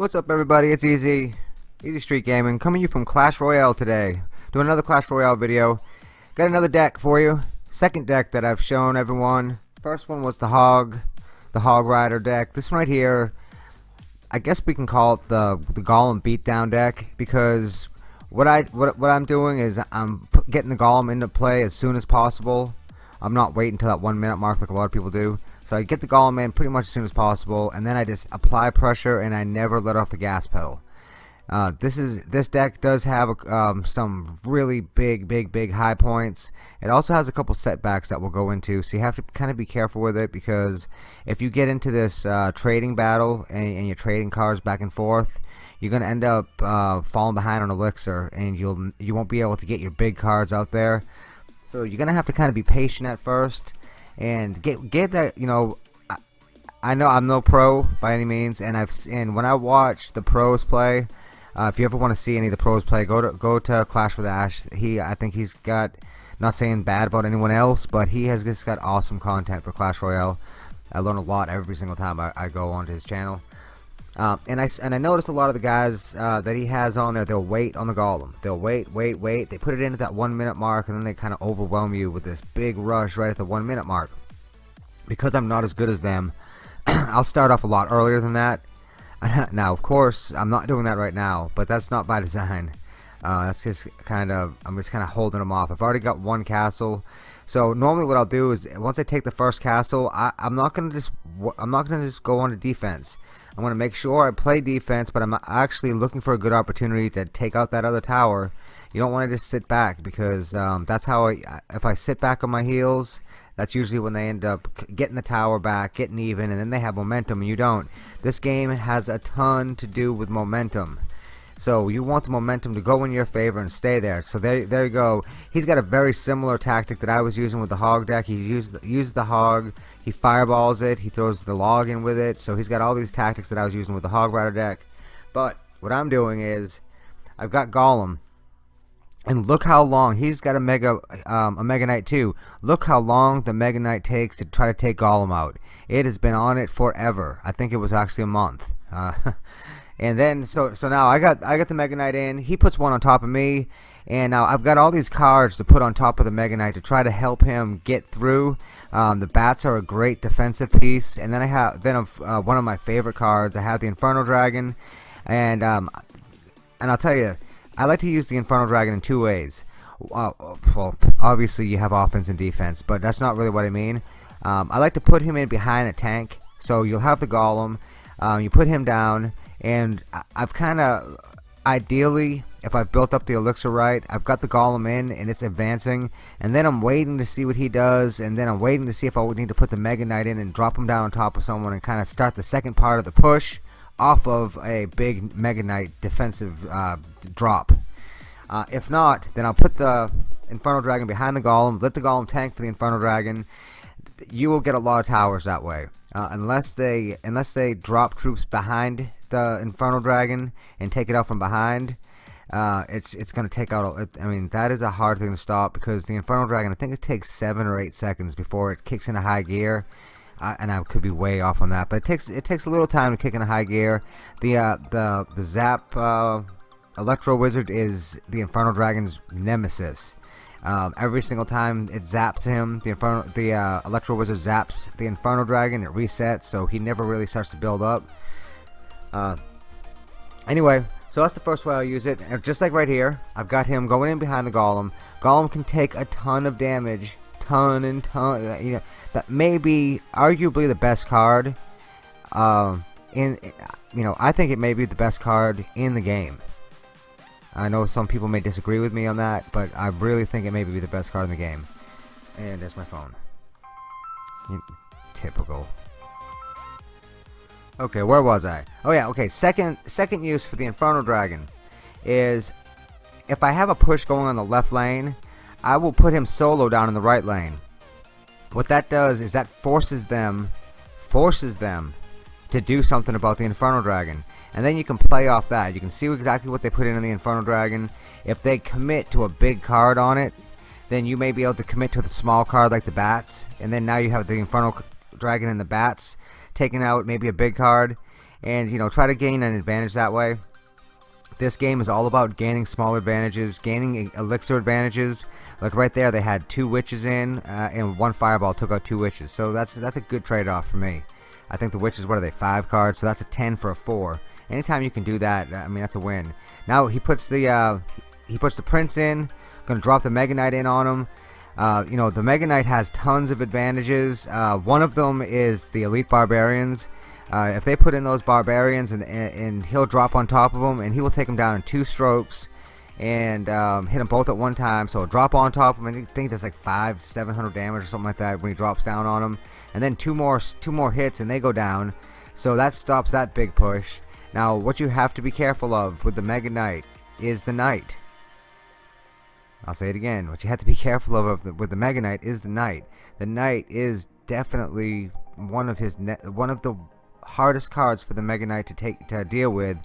What's up everybody, it's Easy, Easy Street Gaming, coming to you from Clash Royale today. Doing another Clash Royale video. Got another deck for you. Second deck that I've shown everyone. First one was the Hog, the Hog Rider deck. This one right here, I guess we can call it the, the Golem Beatdown deck because what I what, what I'm doing is I'm getting the Golem into play as soon as possible. I'm not waiting until that one minute mark like a lot of people do. So I get the Golem in pretty much as soon as possible, and then I just apply pressure, and I never let off the gas pedal. Uh, this is this deck does have um, some really big, big, big high points. It also has a couple setbacks that we'll go into, so you have to kind of be careful with it because if you get into this uh, trading battle and, and, you're trading cards back and forth, you're gonna end up uh, falling behind on elixir, and you'll you won't be able to get your big cards out there. So you're gonna have to kind of be patient at first and get get that you know I, I know I'm no pro by any means and I've and when I watch the pros play uh, if you ever want to see any of the pros play go to go to Clash with Ash. He I think he's got not saying bad about anyone else but he has just got awesome content for Clash Royale. I learn a lot every single time I, I go onto his channel uh, and I and I noticed a lot of the guys uh, that he has on there. They'll wait on the golem. They'll wait, wait, wait. They put it in at that one minute mark, and then they kind of overwhelm you with this big rush right at the one minute mark. Because I'm not as good as them, I'll start off a lot earlier than that. now, of course, I'm not doing that right now, but that's not by design. Uh, that's just kind of I'm just kind of holding them off. I've already got one castle. So normally what I'll do is once I take the first castle, I, am not gonna just I'm not gonna just go on to defense. I'm going to make sure I play defense, but I'm actually looking for a good opportunity to take out that other tower. You don't want to just sit back because um, that's how I, if I sit back on my heels, that's usually when they end up getting the tower back, getting even, and then they have momentum and you don't. This game has a ton to do with momentum. So you want the momentum to go in your favor and stay there. So there, there you go. He's got a very similar tactic that I was using with the hog deck. He's used used the hog. He fireballs it. He throws the log in with it. So he's got all these tactics that I was using with the hog rider deck. But what I'm doing is I've got Golem. And look how long he's got a mega um, a mega knight too. Look how long the mega knight takes to try to take Golem out. It has been on it forever. I think it was actually a month. Uh, And then so so now I got I got the Mega Knight in. He puts one on top of me, and now I've got all these cards to put on top of the Mega Knight to try to help him get through. Um, the bats are a great defensive piece, and then I have then uh, one of my favorite cards. I have the Inferno Dragon, and um, and I'll tell you, I like to use the Inferno Dragon in two ways. Uh, well, obviously you have offense and defense, but that's not really what I mean. Um, I like to put him in behind a tank, so you'll have the Golem. Um, you put him down and I've kind of ideally if I've built up the elixir right I've got the golem in and it's advancing. And then I'm waiting to see what he does and then I'm waiting to see if I would need to put the Mega Knight in and drop him down on top of someone and kind of start the second part of the push off of a big Mega Knight defensive uh, drop. Uh, if not then I'll put the infernal Dragon behind the Golem let the Golem tank for the infernal Dragon. You will get a lot of towers that way. Uh, unless they unless they drop troops behind the Infernal Dragon and take it out from behind, uh, it's it's gonna take out. I mean, that is a hard thing to stop because the Infernal Dragon. I think it takes seven or eight seconds before it kicks into high gear. Uh, and I could be way off on that, but it takes it takes a little time to kick into high gear. The uh, the the Zap uh, Electro Wizard is the Infernal Dragon's nemesis. Um, every single time it zaps him, the Inferno, the uh, Electro Wizard zaps the Inferno Dragon. It resets, so he never really starts to build up. Uh, anyway, so that's the first way I'll use it. Just like right here, I've got him going in behind the Golem. Golem can take a ton of damage, ton and ton. Uh, you know, that may be arguably the best card. Um, in you know, I think it may be the best card in the game. I know some people may disagree with me on that, but I really think it may be the best card in the game. And there's my phone. Typical. Okay, where was I? Oh yeah, okay. Second second use for the Inferno Dragon is if I have a push going on the left lane, I will put him solo down in the right lane. What that does is that forces them forces them to do something about the Inferno Dragon. And then you can play off that. You can see exactly what they put in the Inferno Dragon. If they commit to a big card on it, then you may be able to commit to the small card like the bats. And then now you have the Inferno Dragon and the bats taking out maybe a big card and you know try to gain an advantage that way. This game is all about gaining small advantages, gaining elixir advantages. Like right there, they had two witches in, uh, and one fireball took out two witches. So that's that's a good trade-off for me. I think the witches, what are they, five cards? So that's a 10 for a four. Anytime you can do that, I mean that's a win. Now he puts the uh, he puts the prince in. Gonna drop the Mega Knight in on him. Uh, you know the Mega Knight has tons of advantages. Uh, one of them is the elite barbarians. Uh, if they put in those barbarians and, and, he'll drop on top of them and he will take them down in two strokes and um, hit them both at one time. So drop on top of them, and I think that's like five, seven hundred damage or something like that when he drops down on them. And then two more, two more hits, and they go down. So that stops that big push. Now, what you have to be careful of with the Mega Knight is the Knight. I'll say it again. What you have to be careful of with the Mega Knight is the Knight. The Knight is definitely one of his one of the hardest cards for the Mega Knight to take to deal with.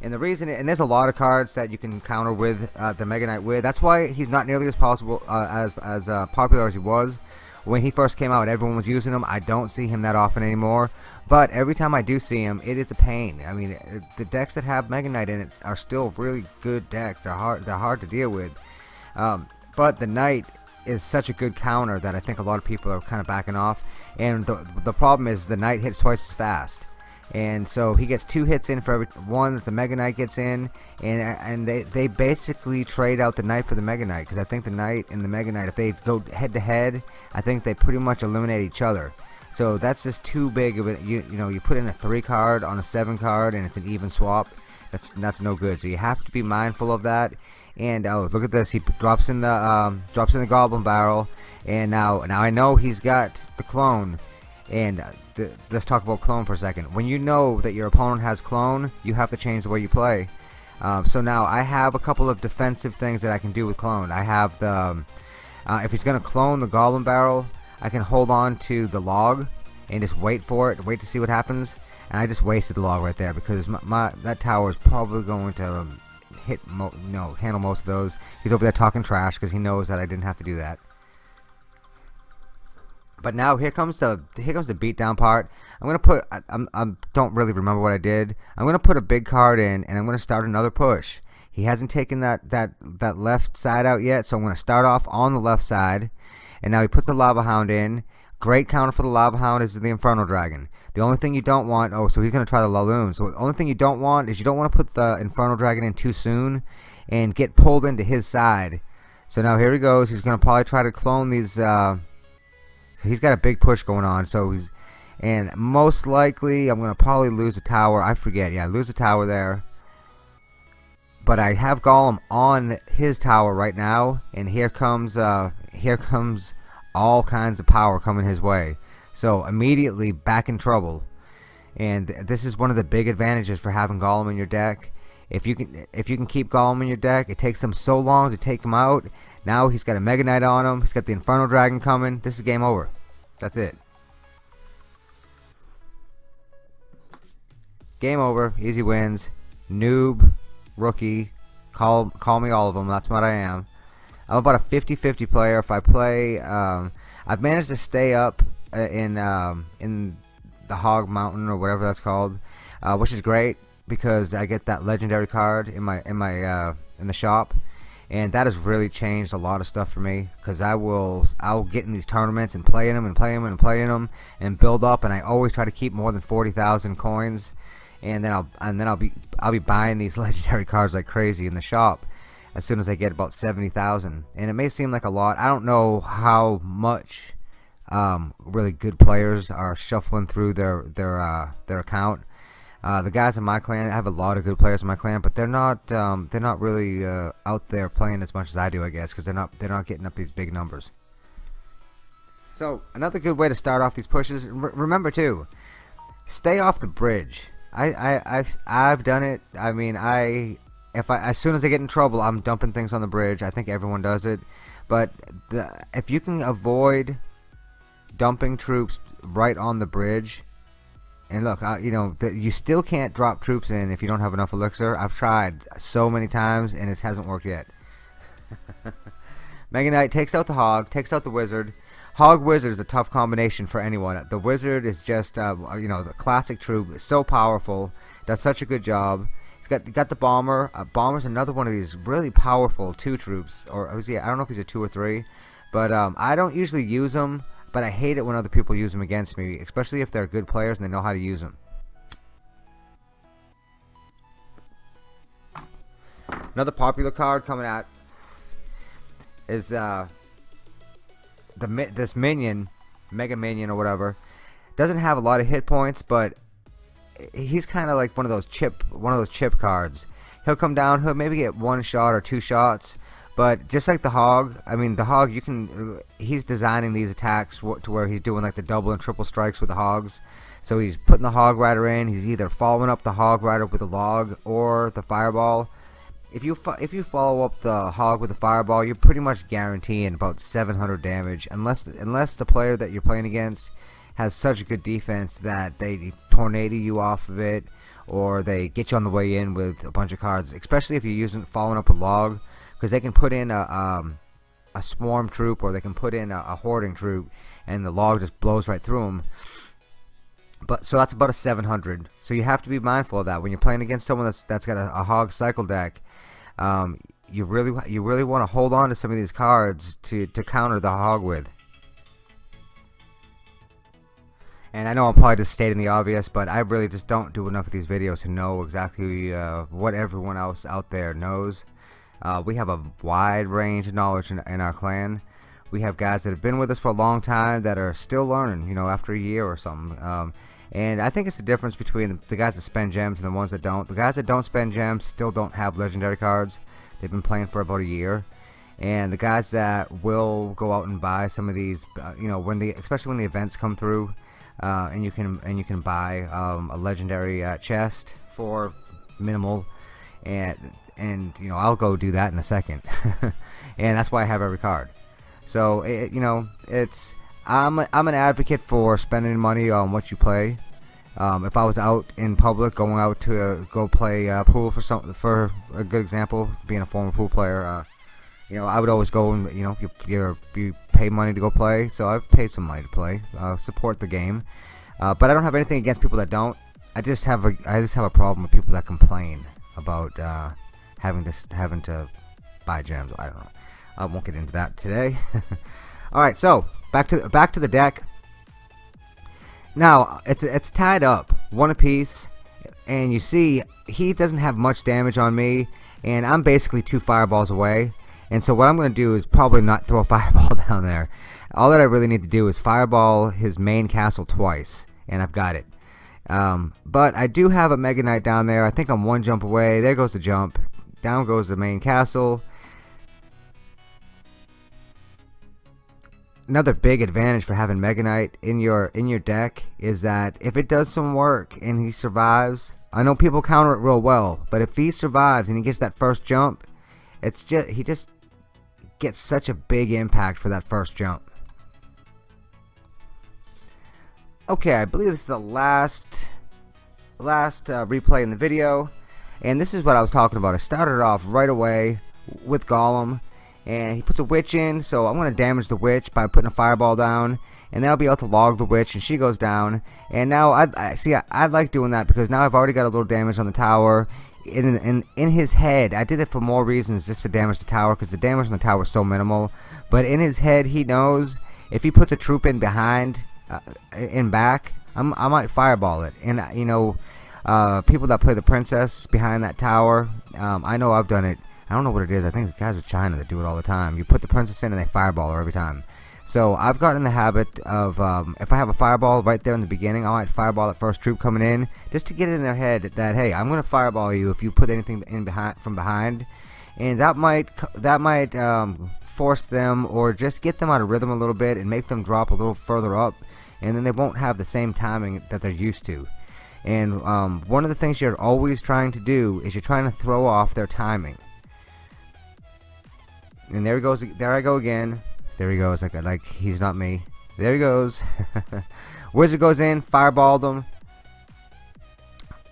And the reason, and there's a lot of cards that you can counter with uh, the Mega Knight with. That's why he's not nearly as possible uh, as as uh, popular as he was when he first came out. Everyone was using him. I don't see him that often anymore. But every time I do see him, it is a pain. I mean, the decks that have Mega Knight in it are still really good decks. They're hard. They're hard to deal with. Um, but the Knight is such a good counter that I think a lot of people are kind of backing off. And the, the problem is the Knight hits twice as fast. And so he gets two hits in for every one that the Mega Knight gets in, and and they, they basically trade out the Knight for the Mega Knight because I think the Knight and the Mega Knight, if they go head to head, I think they pretty much eliminate each other. So that's just too big of a you you know you put in a three card on a seven card and it's an even swap. That's that's no good. So you have to be mindful of that. And oh, look at this. He drops in the um, drops in the Goblin Barrel, and now now I know he's got the clone. And uh, th let's talk about clone for a second. When you know that your opponent has clone, you have to change the way you play. Um, so now I have a couple of defensive things that I can do with clone. I have the um, uh, if he's gonna clone the Goblin Barrel, I can hold on to the log and just wait for it, wait to see what happens. And I just wasted the log right there because my, my that tower is probably going to hit no handle most of those. He's over there talking trash because he knows that I didn't have to do that. But now here comes the here comes the beatdown part. I'm gonna put I, I'm I don't really remember what I did. I'm gonna put a big card in and I'm gonna start another push. He hasn't taken that that that left side out yet, so I'm gonna start off on the left side. And now he puts a lava hound in. Great counter for the lava hound is the Inferno Dragon. The only thing you don't want, oh, so he's going to try the Laloon. So the only thing you don't want is you don't want to put the Inferno Dragon in too soon and get pulled into his side. So now here he goes. He's going to probably try to clone these. Uh, so he's got a big push going on. So he's, and most likely I'm going to probably lose a tower. I forget. Yeah, lose a tower there. But I have Golem on his tower right now, and here comes, uh, here comes all kinds of power coming his way. So immediately back in trouble. And this is one of the big advantages for having Golem in your deck. If you can if you can keep Golem in your deck, it takes them so long to take him out. Now he's got a Mega Knight on him. He's got the Inferno Dragon coming. This is game over. That's it. Game over. Easy wins. Noob, rookie, call call me all of them. That's what I am. I'm about a 50-50 player. If I play, um, I've managed to stay up uh, in um, in the Hog Mountain or whatever that's called, uh, which is great because I get that legendary card in my in my uh, in the shop, and that has really changed a lot of stuff for me because I will I'll get in these tournaments and play in them and play them and play in them and build up, and I always try to keep more than forty thousand coins, and then I'll and then I'll be I'll be buying these legendary cards like crazy in the shop as soon as I get about 70,000 and it may seem like a lot I don't know how much um, really good players are shuffling through their their uh, their account. Uh, the guys in my clan, have a lot of good players in my clan, but they're not um, they're not really uh, out there playing as much as I do, I guess, because they're not they're not getting up these big numbers. So another good way to start off these pushes. remember too, stay off the bridge. I, I I've I've done it. I mean I if I as soon as I get in trouble, I'm dumping things on the bridge. I think everyone does it, but the, if you can avoid dumping troops right on the bridge. And look, uh, you know, the, you still can't drop troops in if you don't have enough elixir. I've tried so many times and it hasn't worked yet. Mega Knight takes out the Hog, takes out the Wizard. Hog Wizard is a tough combination for anyone. The Wizard is just, uh, you know, the classic troop, so powerful, does such a good job. Got got the Bomber. Uh, Bomber's another one of these really powerful two troops, or was he? I don't know if he's a two or three, but um, I don't usually use them. But I hate it when other people use them against me, especially if they're good players and they know how to use them. Another popular card coming out is uh, the this minion, Mega Minion or whatever, doesn't have a lot of hit points, but he's kind of like one of those chip, one of those chip cards. He'll come down, he'll maybe get one shot or two shots, but just like the hog, I mean the hog, you can, uh, he's designing these attacks to where he's doing like the double and triple strikes with the hogs. So he's putting the hog rider in. He's either following up the hog rider with a log or the fireball if you if you follow up the hog with a fireball, you're pretty much guaranteeing about 700 damage, unless unless the player that you're playing against has such a good defense that they tornado you off of it, or they get you on the way in with a bunch of cards. Especially if you're using following up a log, because they can put in a um, a swarm troop or they can put in a, a hoarding troop, and the log just blows right through them but so that's about a 700 so you have to be mindful of that. When you're playing against someone that's that's got a, a hog cycle deck um, you really you really want to hold on to some of these cards to to counter the hog with and I know I'm probably just stating the obvious but I really just don't do enough of these videos to know exactly uh, what everyone else out there knows uh, we have a wide range of knowledge in, in our clan we have guys that have been with us for a long time that are still learning you know after a year or something um, and I think it's the difference between the guys that spend gems and the ones that don't. The guys that don't spend gems still don't have legendary cards. They've been playing for about a year. And the guys that will go out and buy some of these, uh, you know, when the especially when the events come through, uh, and you can and you can buy um, a legendary uh, chest for minimal, and and you know I'll go do that in a second, and that's why I have every card. So it, you know it's I'm I'm an advocate for spending money on what you play. Um, if I was out in public, going out to uh, go play uh, pool for some, for a good example, being a former pool player, uh, you know, I would always go and you know, you you pay money to go play, so I've paid some money to play, uh, support the game. Uh, but I don't have anything against people that don't. I just have a I just have a problem with people that complain about uh, having to having to buy gems. I don't know. I won't get into that today. All right, so Back to back to the deck. Now it's it's tied up one apiece, and you see he doesn't have much damage on me, and I'm basically two fireballs away. And so what I'm going to do is probably not throw a fireball down there. All that I really need to do is fireball his main castle twice, and I've got it. Um, but I do have a Mega Knight down there. I think I'm one jump away. There goes the jump. Down goes the main castle. another big advantage for having Mega Knight in your in your deck is that if it does some work and he survives, I know people counter it real well, but if he survives and he gets that first jump, it's just he just gets such a big impact for that first jump. Okay, I believe this is the last last uh, replay in the video, and this is what I was talking about. I started off right away with Golem and he puts a witch in so I'm gonna damage the witch by putting a fireball down. And then I'll be able to log the witch and she goes down. And now I, I see I, I, like doing that because now I've already got a little damage on the tower in, in, in his head I did it for more reasons just to damage the tower because the damage on the tower is so minimal but in his head he knows if he puts a troop in behind uh, in back I'm, I might fireball it and you know uh, people that play the princess behind that tower um, I know I've done it I don't know what it is. I think the guys with China that do it all the time. You put the princess in and they fireball her every time. So I've gotten in the habit of um, if I have a fireball right there in the beginning, I might fireball that first troop coming in just to get it in their head that hey, I'm gonna fireball you if you put anything in behind from behind, and that might that might um, force them or just get them out of rhythm a little bit and make them drop a little further up, and then they won't have the same timing that they're used to. And um, one of the things you're always trying to do is you're trying to throw off their timing. And there he goes there I go again there he goes like like he's not me. There he goes. Wizard goes in fireballed him.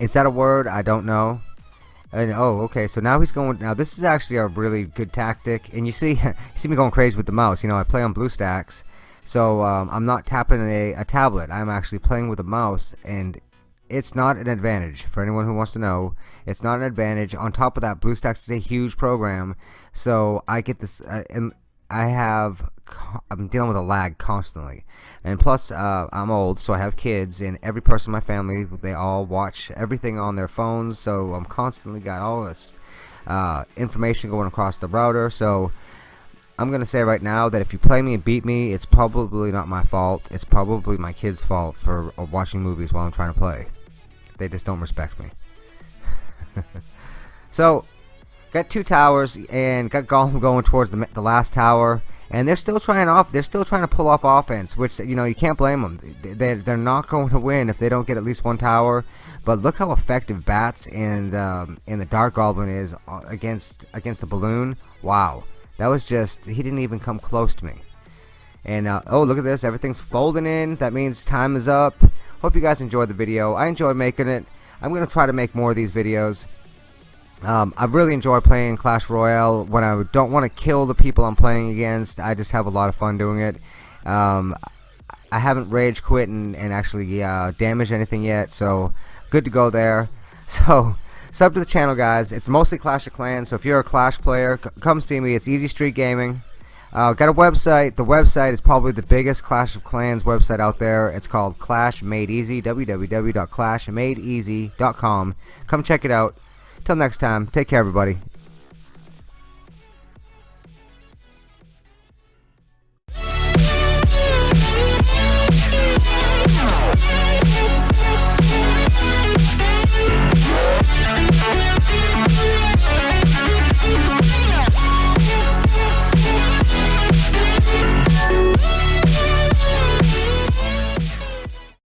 Is that a word? I don't know. And oh okay. So now he's going now this is actually a really good tactic. And you see you see me going crazy with the mouse. You know I play on BlueStacks So um, I'm not tapping a, a tablet. I'm actually playing with a mouse, and it's not an advantage for anyone who wants to know. It's not an advantage. On top of that, BlueStacks is a huge program, so I get this, uh, and I have, I'm dealing with a lag constantly, and plus uh, I'm old, so I have kids, and every person in my family, they all watch everything on their phones, so I'm constantly got all this uh, information going across the router. So I'm gonna say right now that if you play me and beat me, it's probably not my fault. It's probably my kid's fault for uh, watching movies while I'm trying to play. They just don't respect me. so, got two towers and got Golem going towards the, the last tower. And they're still trying off. They're still trying to pull off offense, which you know you can't blame them. They they're not going to win if they don't get at least one tower. But look how effective bats and um, and the Dart Goblin is uh, against against the balloon. Wow, that was just he didn't even come close to me. And uh, oh look at this, everything's folding in. That means time is up. Hope you guys enjoyed the video. I enjoyed making it. I'm going to try to make more of these videos. Um, I really enjoy playing Clash Royale when I don't want to kill the people I'm playing against. I just have a lot of fun doing it. Um, I haven't rage quit and, and actually uh, damaged anything yet, so good to go there. So sub to the channel, guys. It's mostly Clash of Clans, so if you're a Clash player, come see me. It's Easy Street Gaming. Uh, got a website. The website is probably the biggest Clash of Clans website out there. It's called Clash Made Easy. www.clashmadeeasy.com. Come check it out. Till next time, take care, everybody.